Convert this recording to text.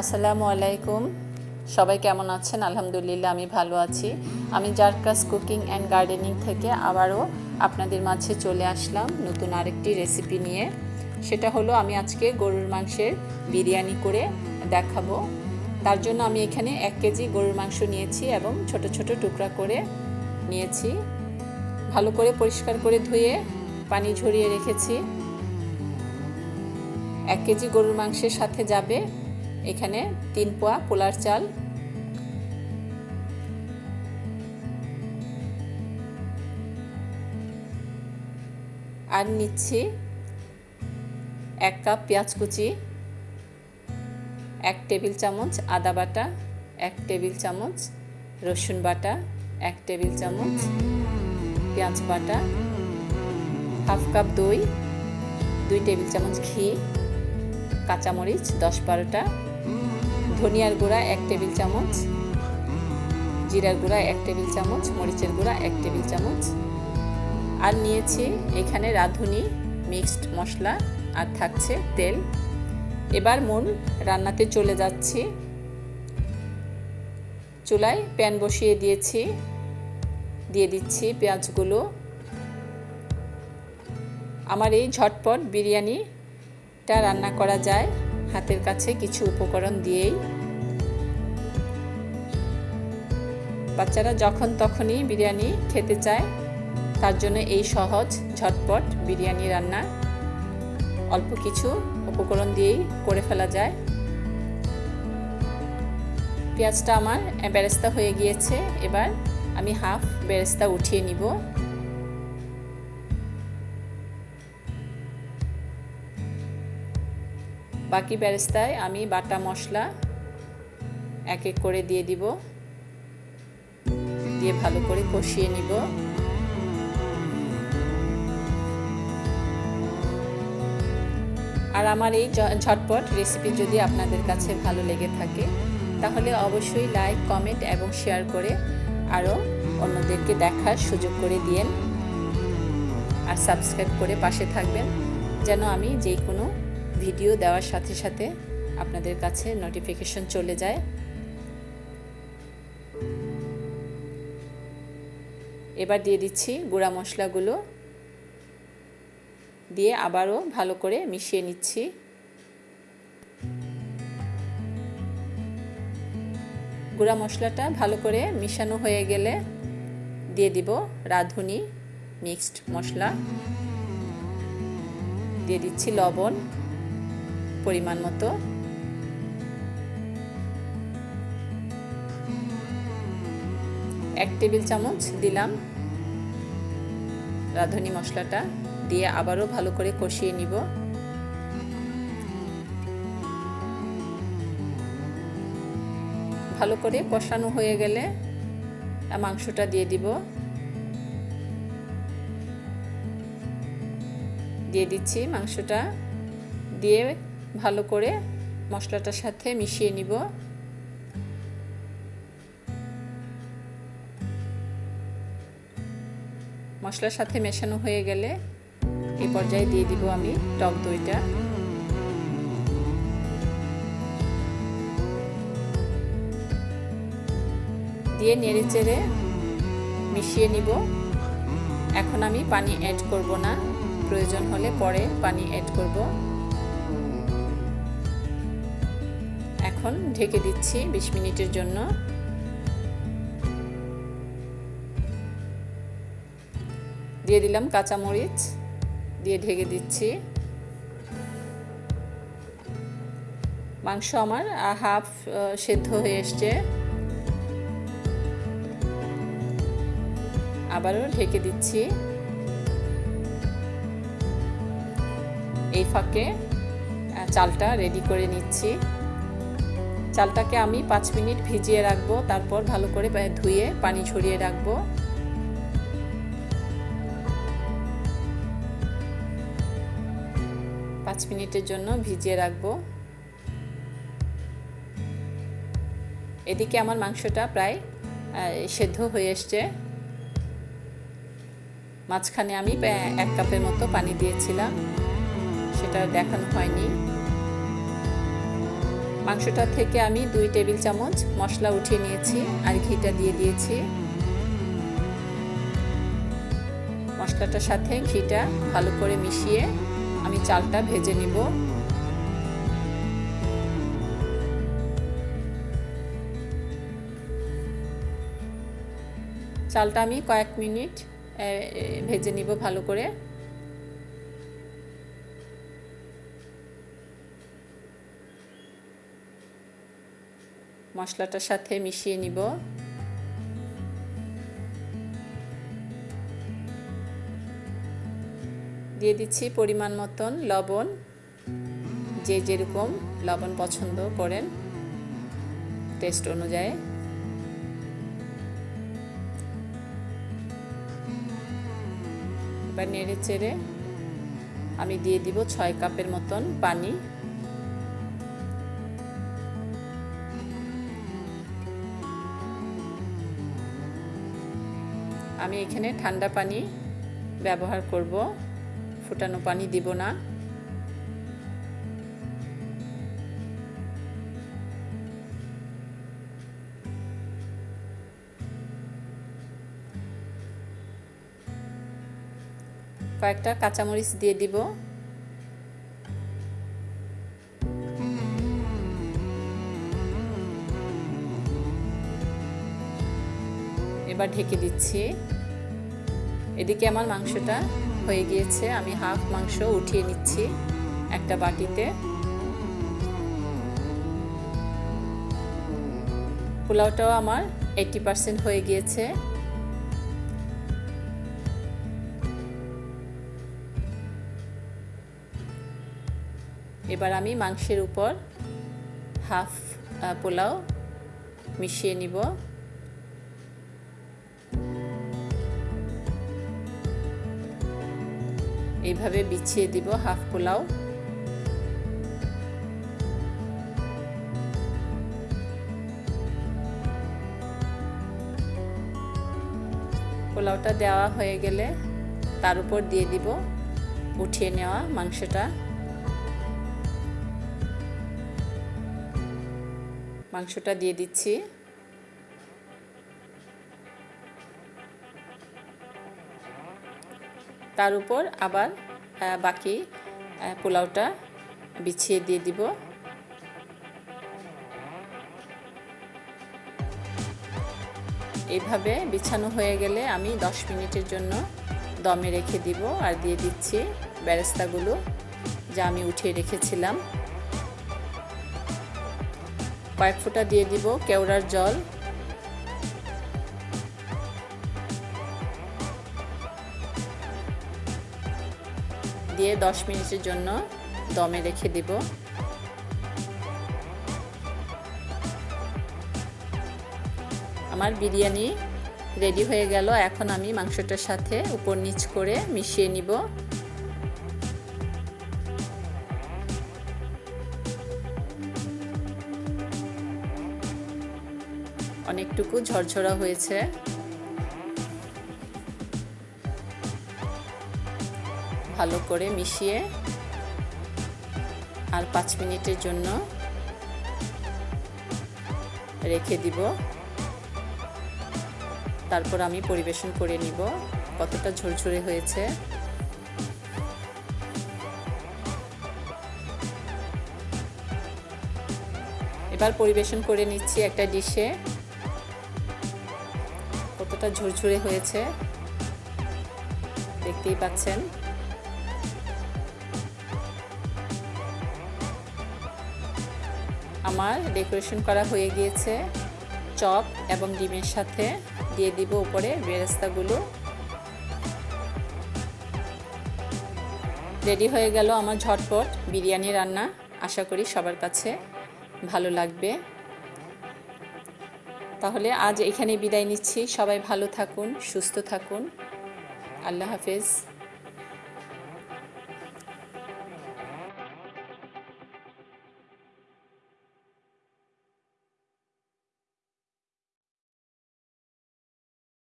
আসসালামু আলাইকুম। সবাই কেমন আছেন? আলহামদুলিল্লাহ, আমি ভালো আছি। আমি জারকাস কুকিং অ্যান্ড গার্ডেনিং থেকে আবারও আপনাদের মাঝে চলে আসলাম নতুন আরেকটি রেসিপি নিয়ে। সেটা হলো, আমি আজকে গরুর মাংসের বিরিয়ানি করে দেখাবো। তার জন্য আমি এখানে এক কেজি গরুর মাংস নিয়েছি এবং ছোট ছোট টুকরা করে নিয়েছি। ভালো করে পরিষ্কার করে ধুয়ে পানি ঝরিয়ে রেখেছি। এক কেজি গরুর মাংসের সাথে যাবে এখানে তিন পোয়া পোলার চাল। আর নিচ্ছি এক কাপ পেঁয়াজ কুচি, এক টেবিল চামচ আদা বাটা, এক টেবিল চামচ রসুন বাটা, এক টেবিল চামচ পেঁয়াজ বাটা, হাফ কাপ দই, দুই টেবিল চামচ ঘি, কাঁচামরিচ দশ বারোটা ধনিয়ার গুঁড়া এক টেবিল চামচ, জিরার গুঁড়া এক টেবিল চামচ, মরিচের গুঁড়া এক টেবিল চামচ। আর নিয়েছি এখানে রাঁধুনি, মিক্সড মশলা আর থাকছে তেল। এবার মূল রান্নাতে চলে যাচ্ছি। চুলায় প্যান বসিয়ে দিয়েছি। দিয়ে দিচ্ছি পেঁয়াজগুলো। আমার এই ঝটপট বিরিয়ানিটা রান্না করা যায়। হাতের কাছে কিছু উপকরণ দিয়েই। বাচ্চারা যখন তখনই বিরিয়ানি খেতে চায়, তার জন্য এই সহজ, ঝটপট বিরিয়ানি রান্না অল্প কিছু উপকরণ দিয়েই করে ফেলা যায়। পেঁয়াজটা আমার বেরেস্তা হয়ে গিয়েছে, এবার আমি হাফ বেরেস্তা উঠিয়ে নিব। বাকি ব্যারেস্তায় আমি বাটা মশলা এক এক করে দিয়ে দিব। দিয়ে ভালো করে কষিয়ে নিব। আর আমার এই ঝটপট রেসিপি যদি আপনাদের কাছে ভালো লেগে থাকে, তাহলে অবশ্যই লাইক কমেন্ট এবং শেয়ার করে আরও অন্যদেরকে দেখার সুযোগ করে দিয়েন। আর সাবস্ক্রাইব করে পাশে থাকবেন, যেন আমি যে কোনো ভিডিও দেওয়ার সাথে সাথে আপনাদের কাছে নোটিফিকেশন চলে যায়। এবার দিয়ে দিচ্ছি গুঁড়া মশলাগুলো। দিয়ে আবারও ভালো করে মিশিয়ে নিচ্ছি। গুঁড়া মশলাটা ভালো করে মিশানো হয়ে গেলে দিয়ে দিব রাঁধুনি মিক্সড মশলা। দিয়ে দিচ্ছি লবণ। পরিমাণ মতো। এক টেবিল চামচ দিলাম রাঁধুনি মশলাটা, দিয়ে আবারও ভালো করে কষিয়ে নিব। ভালো করে কষানো হয়ে গেলে মাংসটা দিয়ে দিব। দিয়ে দিচ্ছি মাংসটা। দিয়ে ভালো করে মশলাটার সাথে মিশিয়ে নিব। মশলার সাথে মেশানো হয়ে গেলে এই পর্যায়ে দিয়ে দিব আমি টক দইটা। দিয়ে নেড়ে চেড়ে মিশিয়ে নিব। এখন আমি পানি অ্যাড করব না। প্রয়োজন হলে পরে পানি অ্যাড করব। এখন ঢেকে দিচ্ছি বিশ মিনিটের জন্য। দিয়ে দিলাম কাঁচামরিচ, দিয়ে ঢেকে দিচ্ছি। মাংস আমার হাফ সেদ্ধ হয়ে এসছে। আবারও ঢেকে দিচ্ছি। এই ফাঁকে চালটা রেডি করে নিচ্ছি। চালটাকে আমি পাঁচ মিনিট ভিজিয়ে রাখব, তারপর ভালো করে ধুয়ে পানি ঝরিয়ে রাখব। পাঁচ মিনিটের জন্য ভিজিয়ে রাখব। এদিকে আমার মাংসটা প্রায় সেদ্ধ হয়ে এসছে। মাঝখানে আমি এক কাপের মতো পানি দিয়েছিলাম। সেটা দেখানো হয়নি। মাংসটা থেকে আমি দুই টেবিল চামচ মশলা উঠিয়ে নিয়েছি আর ঘিটা দিয়ে দিয়েছি। মশলাটার সাথে ঘিটা ভালো করে মিশিয়ে আমি চালটা ভেজে নিব। চালটা আমি কয়েক মিনিট ভেজে নিব ভালো করে। মশলাটার সাথে মিশিয়ে নিব। দিয়ে দিচ্ছি পরিমাণ মতন লবণ, যে যেরকম লবণ পছন্দ করেন, টেস্ট অনুযায়ী। এবার নেড়ে চেড়ে আমি দিয়ে দিব ছয় কাপের মতন পানি। আমি এখানে ঠান্ডা পানি ব্যবহার করব। ফুটানো পানি দিব না। কয়েকটা কাঁচামরিচ দিয়ে দিব। এবার ঢেকে দিচ্ছি। এদিকে আমার মাংসটা হয়ে গিয়েছে। আমি হাফ মাংস উঠিয়ে নিচ্ছি একটা বাটিতে। পোলাওটাও আমার এইটি পার্সেন্ট হয়ে গিয়েছে। এবার আমি মাংসের উপর হাফ পোলাও মিশিয়ে নিব। এইভাবে বিছিয়ে দিব হাফ পোলাও। পোলাওটা দেওয়া হয়ে গেলে তার উপর দিয়ে দিব উঠিয়ে নেওয়া মাংসটা। মাংসটা দিয়ে দিচ্ছি। তার উপর আবার বাকি পোলাওটা বিছিয়ে দিয়ে দিব। এইভাবে বিছানো হয়ে গেলে আমি 10 মিনিটের জন্য দমে রেখে দিব আর দিয়ে দিচ্ছি ব্যারেস্তাগুলো যা আমি উঠিয়ে রেখেছিলাম। কয়েক ফোঁটা দিয়ে দিব কেওড়ার জল। দিয়ে 10 মিনিটের জন্য দমে রেখে দিব। আমার বিরিয়ানি রেডি হয়ে গেল। এখন আমি মাংসটার সাথে উপর নিচ করে মিশিয়ে নিব। অনেকটুকু ঝরঝরা হয়েছে। ভালো করে মিশিয়ে আর পাঁচ মিনিটের জন্য রেখে দিব। তারপর আমি পরিবেশন করে নিব। কতটা ঝরঝরে হয়েছে। এবার পরিবেশন করে নিচ্ছি একটা ডিশে। কতটা ঝুরঝুরে হয়েছে। দেখতেই পাচ্ছেন। আমার ডেকোরেশন করা হয়ে গিয়েছে। চপ এবং ডিমের সাথে দিয়ে দিব উপরে বেরেস্তাগুলো। রেডি হয়ে গেল আমার ঝটপট বিরিয়ানি রান্না। আশা করি সবার কাছে ভালো লাগবে। তাহলে আজ এখানে বিদায় নিচ্ছি। সবাই ভালো থাকুন, সুস্থ থাকুন। আল্লাহ হাফেজ।